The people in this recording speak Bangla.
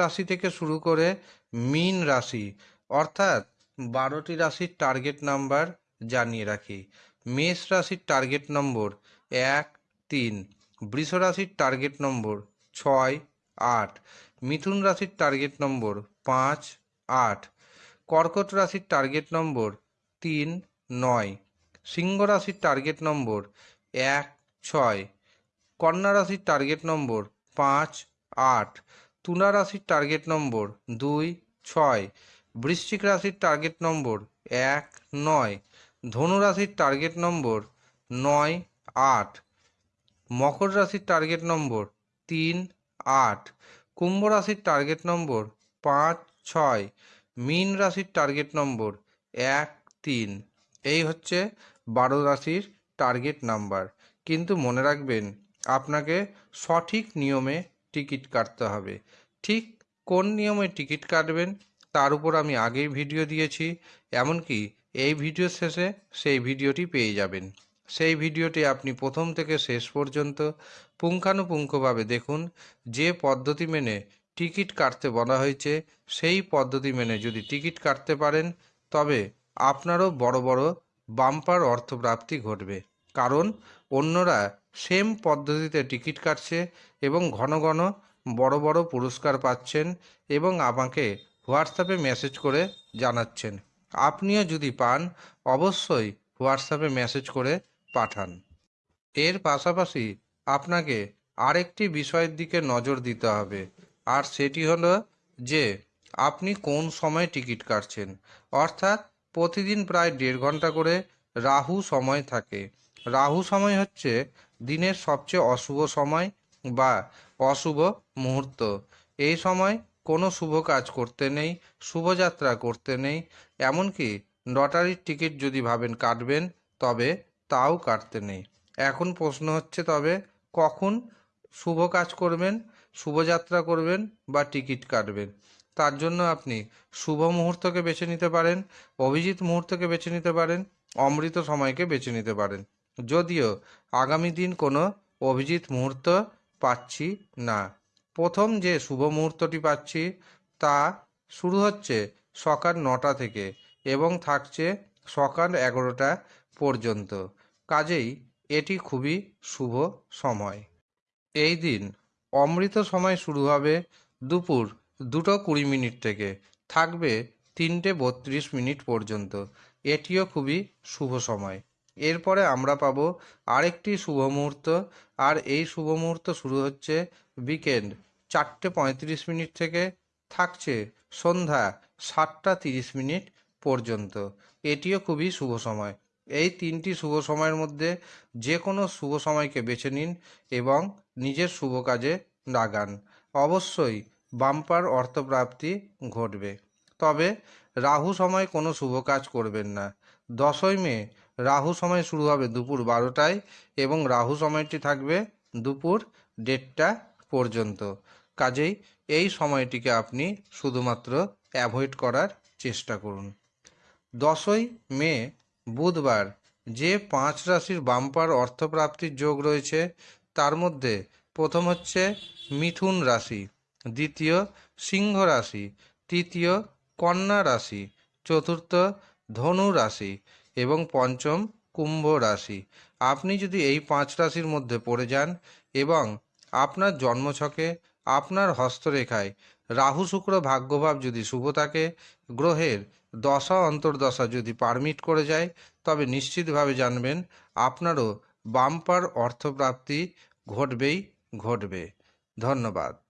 রাশি থেকে শুরু করে মীন রাশি, অর্থাৎ বারোটি রাশির টার্গেট নাম্বার জানিয়ে রাখি। মেষ রাশির টার্গেট নম্বর এক, তিন, বৃষ রাশির টার্গেট নম্বর ছয়, আট, মিথুন রাশির টার্গেট নম্বর পাঁচ, আট, কর্কট রাশির টার্গেট নম্বর তিন, নয়, সিংহ রাশির টার্গেট নম্বর এক, ছয়, কন্যা রাশির টার্গেট নম্বর পাঁচ, আট তুলা রাশির টার্গেট নম্বর দুই, ছয়, বৃশ্চিক রাশির টার্গেট নম্বর এক, নয়, ধনু রাশির টার্গেট নম্বর নয়, আট, মকর রাশির টার্গেট নম্বর তিন, আট, কুম্ভ রাশির টার্গেট নম্বর পাঁচ, ছয়, মীন রাশির টার্গেট নম্বর এক, তিন। এই হচ্ছে বারো রাশির টার্গেট নাম্বার কিন্তু মনে রাখবেন, আপনাকে সঠিক নিয়মে টিকিট কাটতে হবে। ঠিক কোন নিয়মে টিকিট কাটবেন তার উপর আমি আগেই ভিডিও দিয়েছি, এমনকি এই ভিডিও শেষে সেই ভিডিওটি পেয়ে যাবেন। সেই ভিডিওটি আপনি প্রথম থেকে শেষ পর্যন্ত পুঙ্খানুপুঙ্খভাবে দেখুন। যে পদ্ধতি মেনে টিকিট কাটতে বলা হয়েছে, সেই পদ্ধতি মেনে যদি টিকিট কাটতে পারেন, তবে আপনারও বড় বড় বাম্পার অর্থপ্রাপ্তি ঘটবে। কারণ অন্যরা সেম পদ্ধতিতে টিকিট কাটছে এবং ঘন ঘন বড় বড় পুরস্কার পাচ্ছেন এবং আমাকে হোয়াটসঅ্যাপে মেসেজ করে জানাচ্ছেন। আপনিও যদি পান, অবশ্যই হোয়াটসঅ্যাপে মেসেজ করে পাঠান। এর পাশাপাশি আপনাকে আরেকটি বিষয়ের দিকে নজর দিতে হবে, আর সেটি হলো যে আপনি কোন সময় টিকিট কাটছেন। অর্থাৎ প্রতিদিন প্রায় দেড় ঘণ্টা করে রাহু সময় থাকে। রাহু সময় হচ্ছে দিনের সবচেয়ে অশুভ সময় বা অশুভ মুহূর্ত। এই সময় কোনো শুভ কাজ করতে নেই, শুভযাত্রা করতে নেই, এমনকি লটারির টিকিট যদি ভাবেন কাটবেন, তবে তাও কাটতে নেই। এখন প্রশ্ন হচ্ছে তবে কখন শুভ কাজ করবেন, শুভযাত্রা করবেন বা টিকিট কাটবেন? তার জন্য আপনি শুভ মুহূর্তকে বেছে নিতে পারেন, অভিজিৎ মুহূর্তকে বেছে নিতে পারেন, অমৃত সময়কে বেছে নিতে পারেন। যদিও আগামী দিন কোনো অভিজিৎ মুহূর্ত পাচ্ছি না। প্রথম যে শুভ মুহূর্তটি পাচ্ছি তা শুরু হচ্ছে সকাল নটা থেকে এবং থাকছে সকাল এগারোটা পর্যন্ত। কাজেই এটি খুবই শুভ সময়। এই দিন অমৃত সময় শুরু হবে দুপুর দুটো কুড়ি মিনিট থেকে। থাকবে তিনটে বত্রিশ মিনিট পর্যন্ত। এটিও খুবই শুভ সময়। এরপরে আমরা পাবো আরেকটি শুভ মুহূর্ত। আর এই শুভ মুহূর্ত শুরু হচ্ছে উইকেন্ড চারটে পঁয়ত্রিশ মিনিট থেকে থাকছে সন্ধ্যা সাতটা তিরিশ মিনিট পর্যন্ত। এটিও খুবই শুভ সময়। এই তিনটি শুভ সময়ের মধ্যে যে কোনো শুভ সময়কে বেছে নিন এবং নিজের শুভ কাজে লাগান। অবশ্যই বাম্পার অর্থপ্রাপ্তি ঘটবে। তবে রাহু সময় কোনো শুভ কাজ করবেন না। দশই মে, রাহু সময় শুরু হবে দুপুর বারোটায় এবং রাহু সময়টি থাকবে দুপুর দেড়টা পর্যন্ত। কাজেই এই সময়টিকে আপনি শুধুমাত্র অ্যাভয়েড করার চেষ্টা করুন। দশই মে, বুধবার, যে পাঁচ রাশির বাম্পার অর্থপ্রাপ্তির যোগ রয়েছে, তার মধ্যে প্রথম হচ্ছে মিথুন রাশি, দ্বিতীয় সিংহ রাশি, তৃতীয় কন্যা রাশি, চতুর্থ ধনু রাশি এবং পঞ্চম কুম্ভ রাশি। আপনি যদি এই পাঁচ রাশির মধ্যে পড়ে যান এবং আপনার জন্মছকে, আপনার হস্তরেখায় রাহু শুক্র ভাগ্যভাব যদি শুভ থাকে, গ্রহের দশা অন্তর্দশা যদি পারমিট করে যায়, তবে নিশ্চিতভাবে জানবেন আপনারও বাম্পার অর্থপ্রাপ্তি ঘটবেই ঘটবে। ধন্যবাদ।